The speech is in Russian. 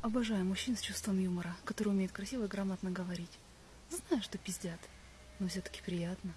Обожаю мужчин с чувством юмора, которые умеют красиво и грамотно говорить. Знаю, что пиздят, но все-таки приятно.